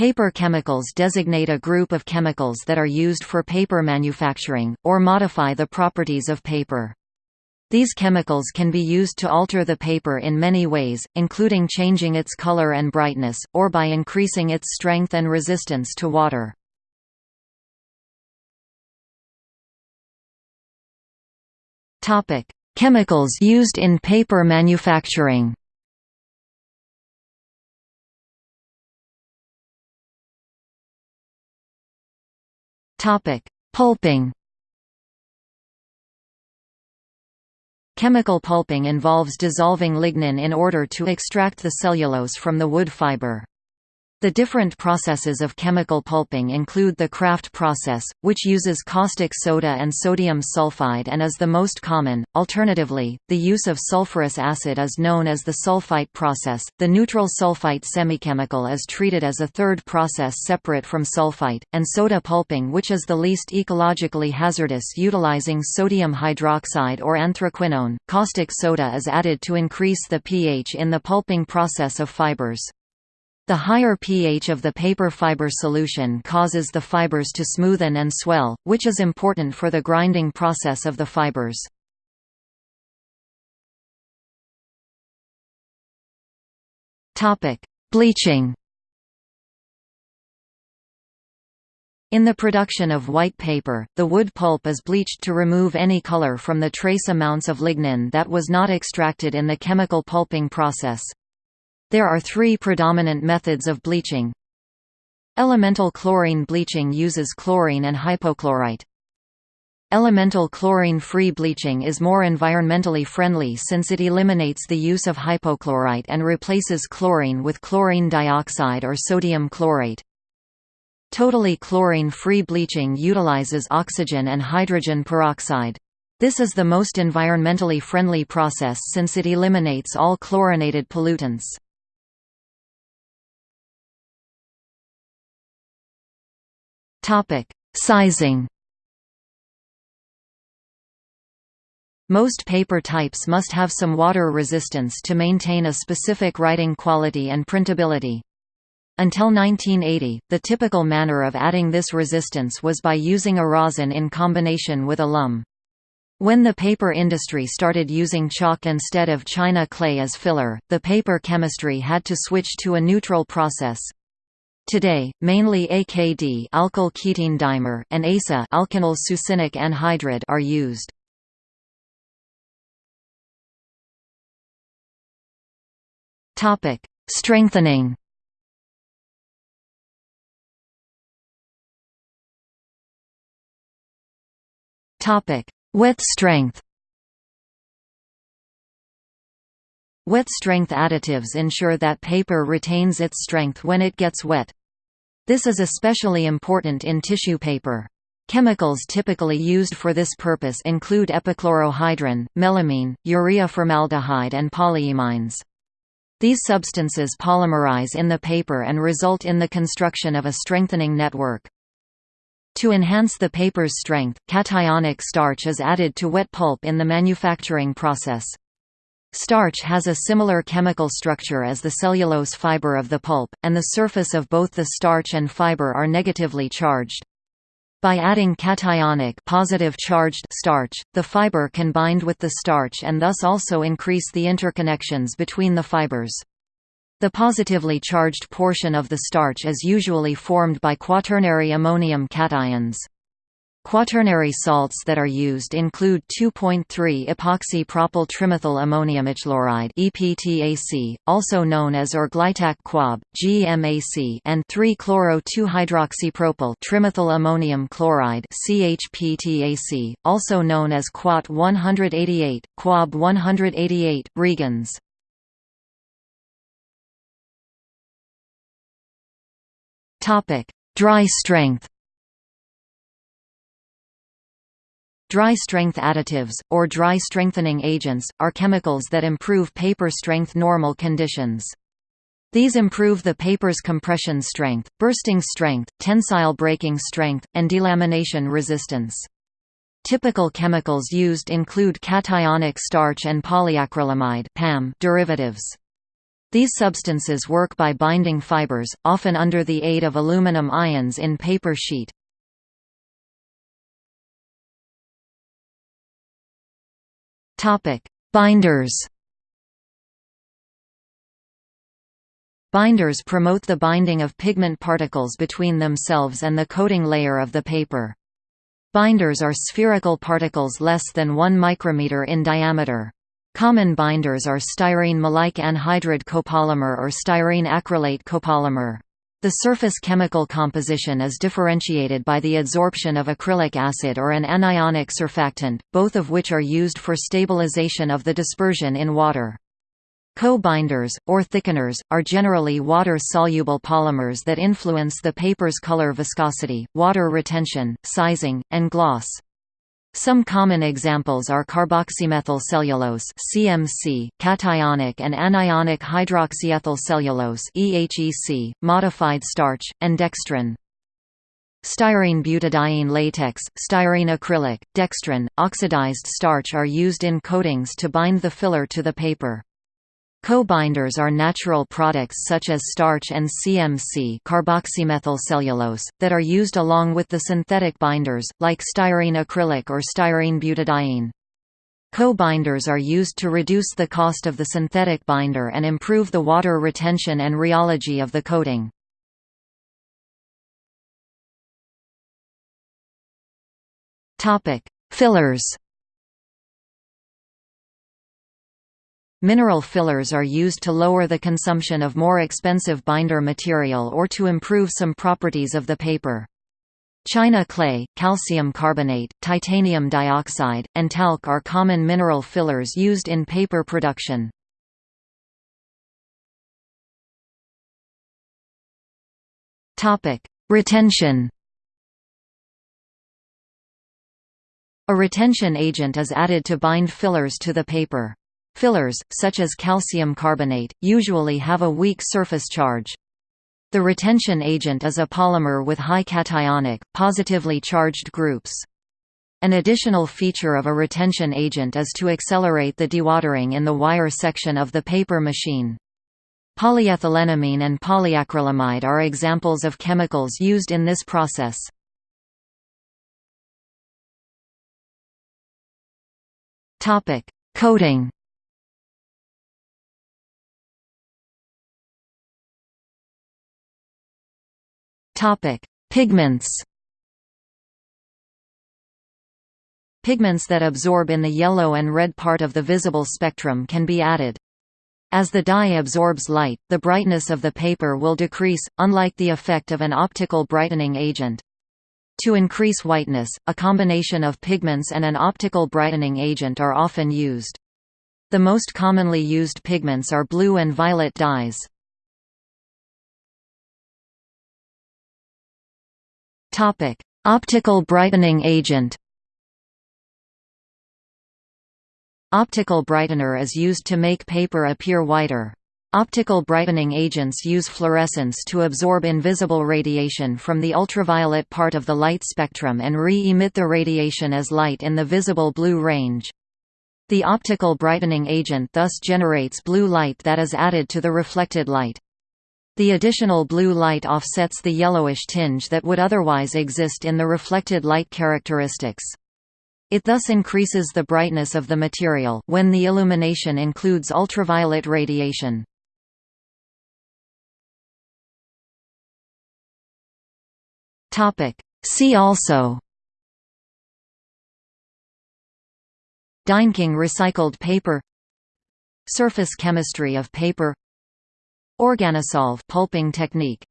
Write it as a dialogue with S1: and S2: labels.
S1: Paper chemicals designate a group of chemicals that are used for paper manufacturing, or modify the properties of paper. These chemicals can be used to alter the paper in many ways, including changing its color and brightness, or by increasing its strength and resistance to water. Chemicals used in paper manufacturing Topic: Pulping. Chemical pulping involves dissolving lignin in order to extract the cellulose from the wood fiber. The different processes of chemical pulping include the Kraft process, which uses caustic soda and sodium sulfide and is the most common. Alternatively, the use of sulfurous acid is known as the sulfite process. The neutral sulfite semichemical is treated as a third process separate from sulfite, and soda pulping, which is the least ecologically hazardous, utilizing sodium hydroxide or anthraquinone. Caustic soda is added to increase the pH in the pulping process of fibers. The higher pH of the paper fiber solution causes the fibers to smoothen and swell, which is important for the grinding process of the fibers. Bleaching In the production of white paper, the wood pulp is bleached to remove any color from the trace amounts of lignin that was not extracted in the chemical pulping process. There are three predominant methods of bleaching. Elemental chlorine bleaching uses chlorine and hypochlorite. Elemental chlorine-free bleaching is more environmentally friendly since it eliminates the use of hypochlorite and replaces chlorine with chlorine dioxide or sodium chlorate. Totally chlorine-free bleaching utilizes oxygen and hydrogen peroxide. This is the most environmentally friendly process since it eliminates all chlorinated pollutants. Topic: Sizing. Most paper types must have some water resistance to maintain a specific writing quality and printability. Until 1980, the typical manner of adding this resistance was by using a rosin in combination with alum. When the paper industry started using chalk instead of china clay as filler, the paper chemistry had to switch to a neutral process. Today, mainly AKD alkyl ketene dimer and ASA alkenyl succinic anhydride are used. Topic: Strengthening. Topic: Wet strength. Wet strength additives ensure that paper retains its strength when it gets wet. This is especially important in tissue paper. Chemicals typically used for this purpose include epichlorohydrin, melamine, urea formaldehyde and polyimines. These substances polymerize in the paper and result in the construction of a strengthening network. To enhance the paper's strength, cationic starch is added to wet pulp in the manufacturing process. Starch has a similar chemical structure as the cellulose fiber of the pulp, and the surface of both the starch and fiber are negatively charged. By adding cationic positive charged starch, the fiber can bind with the starch and thus also increase the interconnections between the fibers. The positively charged portion of the starch is usually formed by quaternary ammonium cations. Quaternary salts that are used include 2.3 epoxy propyl trimethyl ammoniumichloride (EPTAC), also known as Orglitac Quab (GMAC), and 3-chloro-2-hydroxypropyl trimethyl ammonium chloride (CHPTAC), also known as Quat 188, Quab 188, Regens. Topic: Dry strength. Dry strength additives, or dry strengthening agents, are chemicals that improve paper strength normal conditions. These improve the paper's compression strength, bursting strength, tensile breaking strength, and delamination resistance. Typical chemicals used include cationic starch and polyacrylamide derivatives. These substances work by binding fibers, often under the aid of aluminum ions in paper sheet. Binders Binders promote the binding of pigment particles between themselves and the coating layer of the paper. Binders are spherical particles less than 1 micrometer in diameter. Common binders are styrene maleic anhydride copolymer or styrene acrylate copolymer. The surface chemical composition is differentiated by the adsorption of acrylic acid or an anionic surfactant, both of which are used for stabilization of the dispersion in water. Co-binders, or thickeners, are generally water-soluble polymers that influence the paper's color viscosity, water retention, sizing, and gloss. Some common examples are carboxymethyl cellulose (CMC), cationic and anionic hydroxyethyl cellulose (EHEC), modified starch, and dextrin. Styrene butadiene latex, styrene acrylic, dextrin, oxidized starch are used in coatings to bind the filler to the paper. Co-binders are natural products such as starch and CMC carboxymethylcellulose, that are used along with the synthetic binders, like styrene acrylic or styrene butadiene. Co-binders are used to reduce the cost of the synthetic binder and improve the water retention and rheology of the coating. Fillers Mineral fillers are used to lower the consumption of more expensive binder material or to improve some properties of the paper. China clay, calcium carbonate, titanium dioxide, and talc are common mineral fillers used in paper production. Retention A retention agent is added to bind fillers to the paper. Fillers, such as calcium carbonate, usually have a weak surface charge. The retention agent is a polymer with high cationic, positively charged groups. An additional feature of a retention agent is to accelerate the dewatering in the wire section of the paper machine. Polyethylenimine and polyacrylamide are examples of chemicals used in this process. Coating Topic: Pigments. Pigments that absorb in the yellow and red part of the visible spectrum can be added. As the dye absorbs light, the brightness of the paper will decrease, unlike the effect of an optical brightening agent. To increase whiteness, a combination of pigments and an optical brightening agent are often used. The most commonly used pigments are blue and violet dyes. Topic: Optical brightening agent. Optical brightener is used to make paper appear whiter. Optical brightening agents use fluorescence to absorb invisible radiation from the ultraviolet part of the light spectrum and re-emit the radiation as light in the visible blue range. The optical brightening agent thus generates blue light that is added to the reflected light. The additional blue light offsets the yellowish tinge that would otherwise exist in the reflected light characteristics. It thus increases the brightness of the material when the illumination includes ultraviolet radiation. See also Deinking recycled paper Surface chemistry of paper Organosolv pulping technique